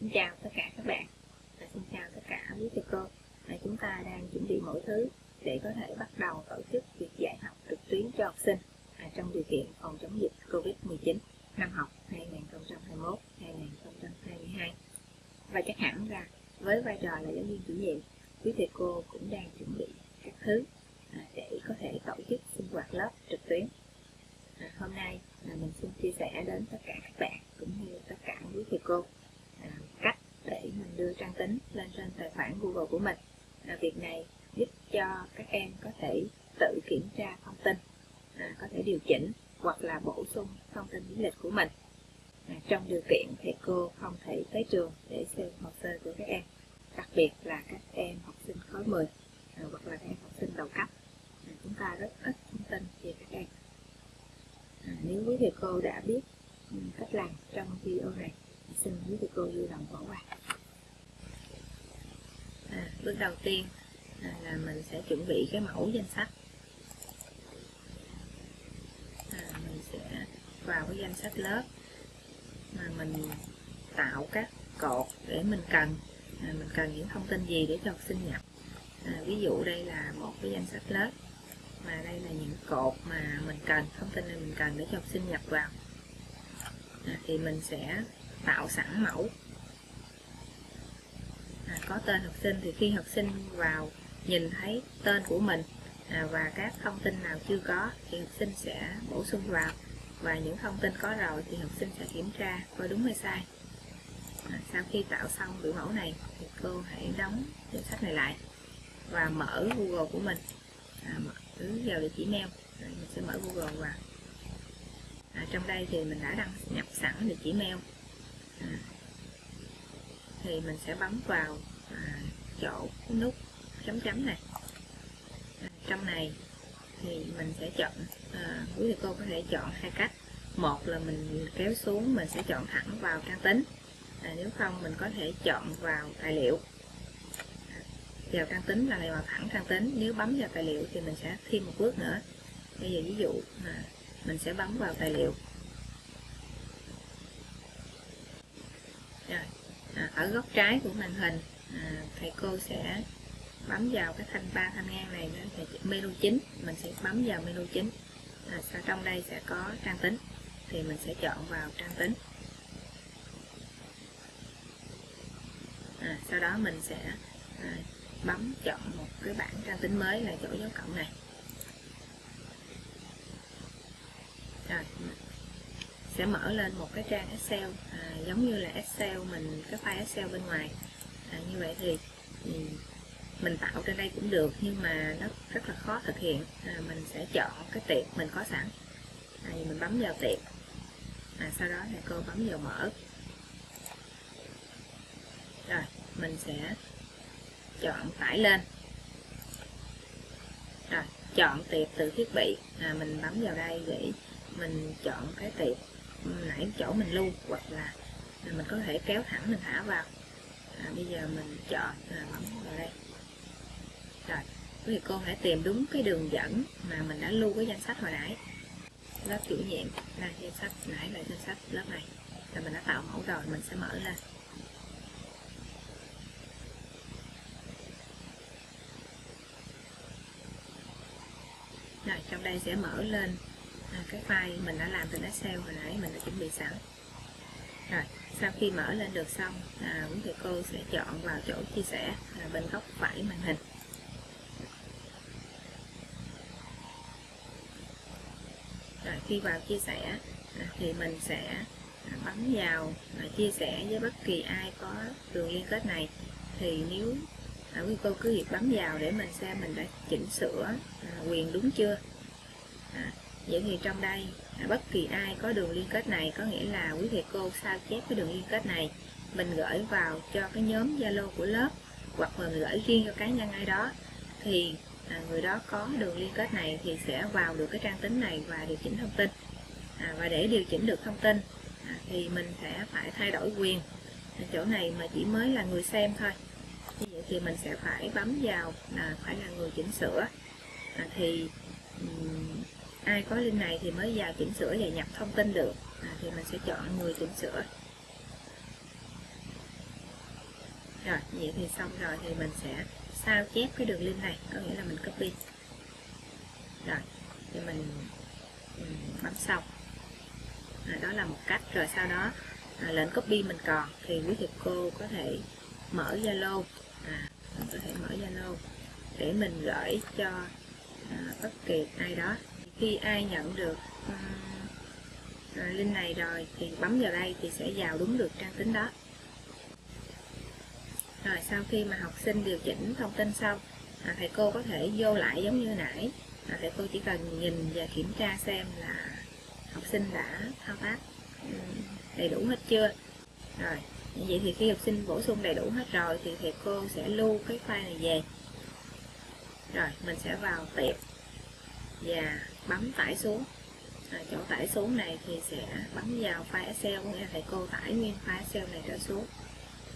Xin chào tất cả các bạn. Và Xin chào tất cả quý thầy cô. Và Chúng ta đang chuẩn bị mọi thứ để có thể bắt đầu tổ chức việc dạy học trực tuyến cho học sinh à, trong điều kiện phòng chống dịch Covid-19 năm học 2021-2022 Và chắc hẳn là với vai trò là giáo viên chủ nhiệm quý thầy cô cũng đang chuẩn bị các thứ à, để có thể tổ chức sinh hoạt lớp trực tuyến. À, Hôm nay là mình xin chia sẻ đến tất cả các bạn cũng như tất cả quý thầy cô để mình đưa trang tính lên trên tài khoản Google của mình. À, việc này giúp cho các em có thể tự kiểm tra thông tin à, có thể điều chỉnh hoặc là bổ sung thông tin lý lịch của mình. À, trong điều kiện thầy cô không thể tới trường để xem hồ sơ của các em đặc biệt là các em học sinh khối 10 à, hoặc là các em học sinh đầu cấp. À, chúng ta rất ít thông tin về các em. À, nếu quý thầy cô đã biết ừ, cách làm trong video này xin quý thầy cô vui lòng bỏ qua à, bước đầu tiên à, là mình sẽ chuẩn bị cái mẫu danh sách. À, mình sẽ vào cái danh sách lớp mà mình tạo các cột để mình cần. À, mình cần những thông tin gì để cho học sinh nhập? À, ví dụ đây là một cái danh sách lớp mà đây là những cột mà mình cần thông tin này mình cần để cho học sinh nhập vào. À, thì mình sẽ tạo sẵn mẫu à, có tên học sinh thì khi học sinh vào nhìn thấy tên của mình à, và các thông tin nào chưa có thì học sinh sẽ bổ sung vào. Và những thông tin có rồi thì học sinh sẽ kiểm tra coi đúng hay sai. À, sau khi tạo xong biểu mẫu này thì cô hãy đóng danh sách này lại và mở Google của mình. À, mở vào địa chỉ mail rồi mình sẽ mở Google vào. À, trong đây thì mình đã đăng nhập sẵn địa chỉ mail. À, thì mình sẽ bấm vào à, chỗ nút chấm chấm này. À, trong này thì mình sẽ chọn à, quý thầy cô có thể chọn hai cách. Một là mình kéo xuống mình sẽ chọn thẳng vào trang tính. À, nếu không mình có thể chọn vào tài liệu. À, vào trang tính là vào thẳng trang tính. Nếu bấm vào tài liệu thì mình sẽ thêm một bước nữa. Bây giờ ví dụ à, mình sẽ bấm vào tài liệu. Rồi à, ở góc trái của màn hình à, thầy cô sẽ bấm vào cái thanh ba thanh ngang này đó thì menu chính mình sẽ bấm vào menu chính. À, sau trong đây sẽ có trang tính thì mình sẽ chọn vào trang tính. À, sau đó mình sẽ à, bấm chọn một cái bảng trang tính mới là chỗ dấu cộng này. Rồi sẽ mở lên một cái trang Excel à, giống như là Excel mình cái file Excel bên ngoài. À, như vậy thì mình tạo trên đây cũng được nhưng mà nó rất là khó thực hiện. À, mình sẽ chọn cái tiệp mình có sẵn. À, mình bấm vào tiệp à, sau đó thì cô bấm vào mở. Rồi mình sẽ chọn tải lên. Rồi chọn tiệp từ thiết bị. À, mình bấm vào đây để mình chọn cái tiệp nãy chỗ mình lưu hoặc là mình có thể kéo thẳng mình thả vào. À, bây giờ mình chọn à, bấm vào đây. Rồi thì cô phải tìm đúng cái đường dẫn mà mình đã lưu cái danh sách hồi nãy. Lớp chủ nhiệm là danh sách nãy là danh sách lớp này. Là mình đã tạo mẫu rồi mình sẽ mở lên. Rồi trong đây sẽ mở lên à, cái file mình đã làm từ Excel hồi nãy mình đã chuẩn bị sẵn. Rồi sau khi mở lên được xong à, quý thầy cô sẽ chọn vào chỗ chia sẻ à, bên góc phải màn hình. Rồi khi vào chia sẻ à, thì mình sẽ à, bấm vào à, chia sẻ với bất kỳ ai có đường liên kết này. Thì nếu à, quý cô cứ việc bấm vào để mình xem mình đã chỉnh sửa à, quyền đúng chưa? À, vậy thì trong đây à, bất kỳ ai có đường liên kết này có nghĩa là quý thầy cô sao chép cái đường liên kết này mình gửi vào cho cái nhóm Zalo của lớp hoặc mình gửi riêng cho cá nhân ai đó thì à, người đó có đường liên kết này thì sẽ vào được cái trang tính này và điều chỉnh thông tin. À, và để điều chỉnh được thông tin à, thì mình sẽ phải thay đổi quyền à, chỗ này mà chỉ mới là người xem thôi. Như vậy thì mình sẽ phải bấm vào à, phải là người chỉnh sửa. À, thì um, ai có link này thì mới vào chỉnh sửa và nhập thông tin được. À, thì mình sẽ chọn người chỉnh sửa. Rồi vậy thì xong rồi thì mình sẽ sao chép cái đường link này. Có nghĩa là mình copy. Rồi thì mình, mình bấm xong. À, đó là một cách. Rồi sau đó à, lệnh copy mình còn thì quý thầy cô có thể mở Zalo. À, mình có thể mở Zalo để mình gửi cho à, bất kỳ ai đó khi ai nhận được um, à, link này rồi thì bấm vào đây thì sẽ vào đúng được trang tính đó. Rồi sau khi mà học sinh điều chỉnh thông tin xong à, thầy cô có thể vô lại giống như nãy. À, thầy cô chỉ cần nhìn và kiểm tra xem là học sinh đã thao tác đầy đủ hết chưa. Rồi như vậy thì khi học sinh bổ sung đầy đủ hết rồi thì thầy cô sẽ lưu cái file này về. Rồi mình sẽ vào tiệp và bấm tải xuống. À, chỗ tải xuống này thì sẽ bấm vào file Excel nghĩa là thầy cô tải nguyên file Excel này trở xuống.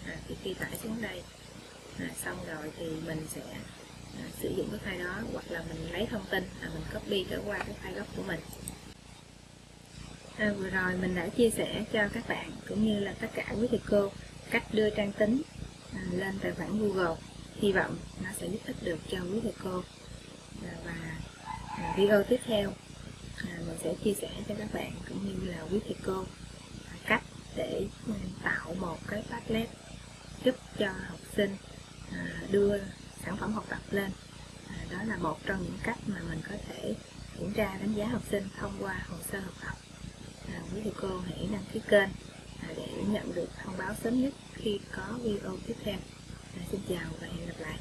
À, thì khi tải xuống đây à, xong rồi thì mình sẽ à, sử dụng cái file đó hoặc là mình lấy thông tin à, mình copy trở qua cái file gốc của mình. À, vừa rồi mình đã chia sẻ cho các bạn cũng như là tất cả quý thầy cô cách đưa trang tính à, lên tài khoản Google. Hy vọng nó sẽ giúp ích được cho quý thầy cô. Và video tiếp theo. À, mình sẽ chia sẻ cho các bạn cũng như là quý thầy cô à, cách để tạo một cái Padlet giúp cho học sinh à, đưa sản phẩm học tập lên. À, đó là một trong những cách mà mình có thể kiểm tra đánh giá học sinh thông qua hồ sơ học tập. À, quý thầy cô hãy đăng ký kênh à, để nhận được thông báo sớm nhất khi có video tiếp theo. À, xin chào và hẹn gặp lại.